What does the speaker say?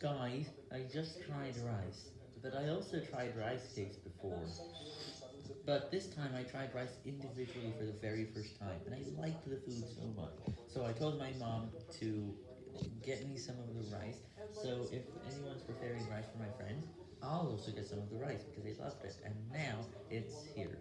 Guys, I just tried rice, but I also tried rice cakes before. But this time I tried rice individually for the very first time, and I liked the food so much. So I told my mom to get me some of the rice, so if anyone's preparing rice for my friends, I'll also get some of the rice, because they loved it, and now it's here.